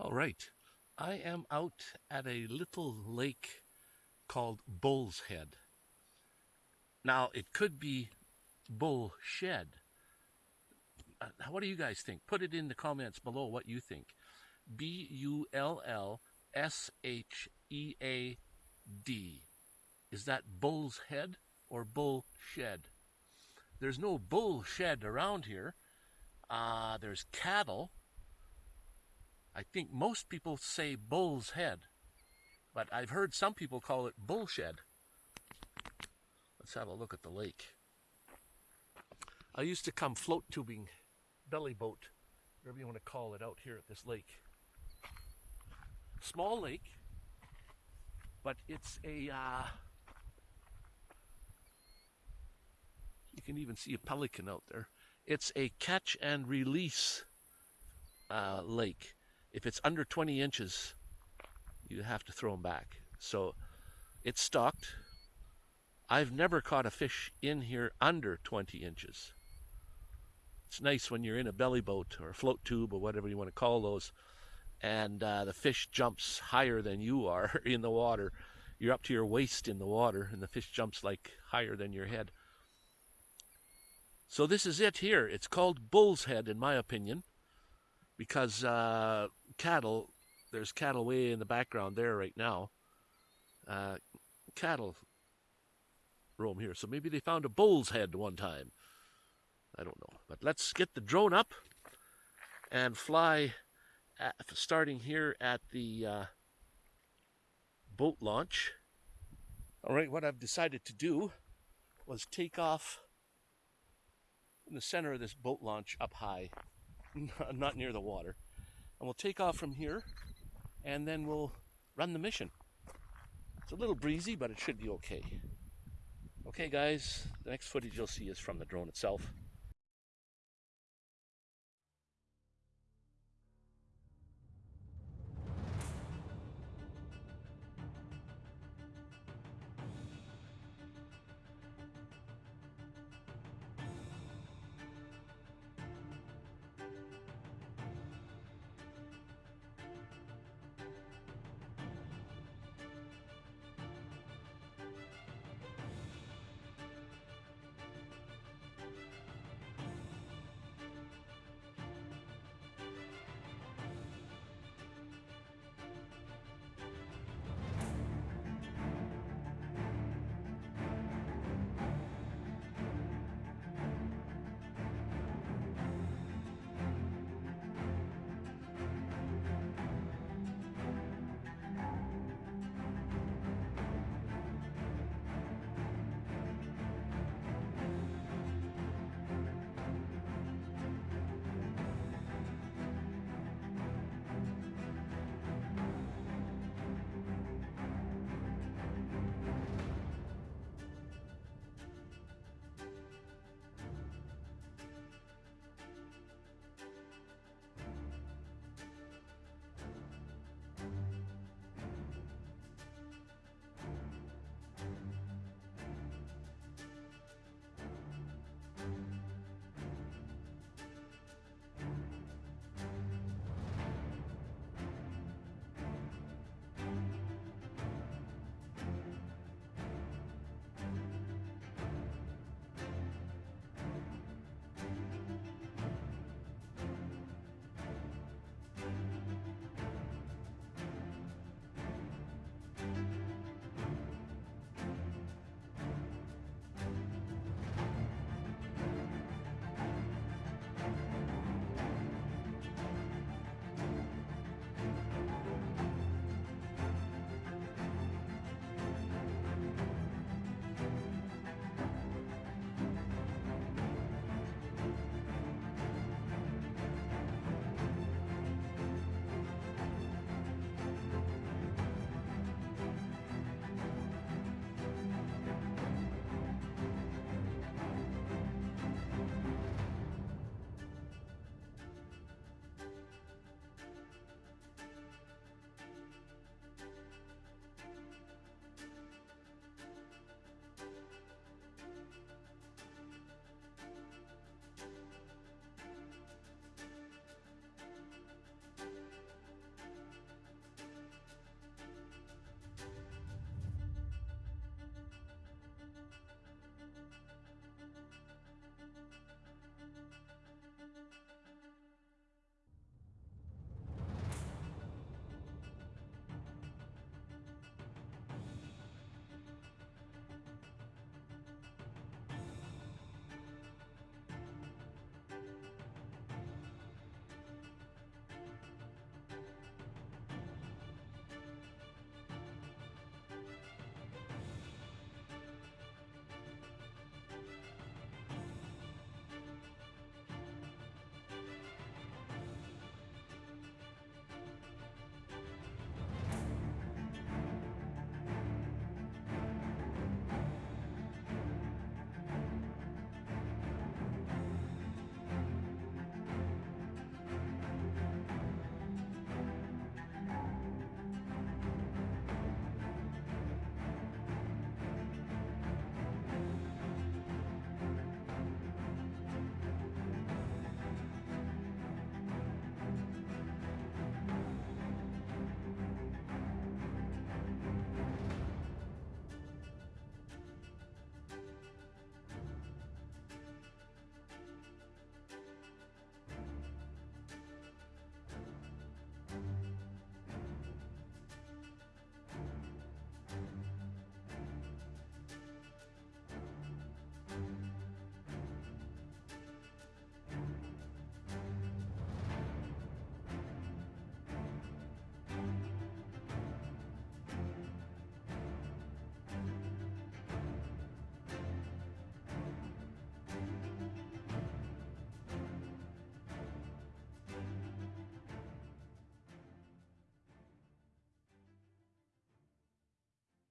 All right. I am out at a little lake called Bull's Head. Now, it could be Bull Shed. Uh, what do you guys think? Put it in the comments below what you think. B U L L S H E A D. Is that Bull's Head or Bull Shed? There's no bull shed around here. Uh, there's cattle I think most people say bull's head, but I've heard some people call it bullshed. Let's have a look at the lake. I used to come float tubing, belly boat, whatever you want to call it, out here at this lake. Small lake, but it's a. Uh, you can even see a pelican out there. It's a catch and release uh, lake if it's under 20 inches, you have to throw them back. So it's stocked. I've never caught a fish in here under 20 inches. It's nice when you're in a belly boat or a float tube or whatever you want to call those, and uh, the fish jumps higher than you are in the water. You're up to your waist in the water, and the fish jumps like higher than your head. So this is it here. It's called bull's head, in my opinion because uh, cattle, there's cattle way in the background there right now. Uh, cattle roam here, so maybe they found a bull's head one time. I don't know, but let's get the drone up and fly, at, starting here at the uh, boat launch. All right, what I've decided to do was take off in the center of this boat launch up high not near the water. And we'll take off from here and then we'll run the mission. It's a little breezy, but it should be okay. Okay, guys, the next footage you'll see is from the drone itself.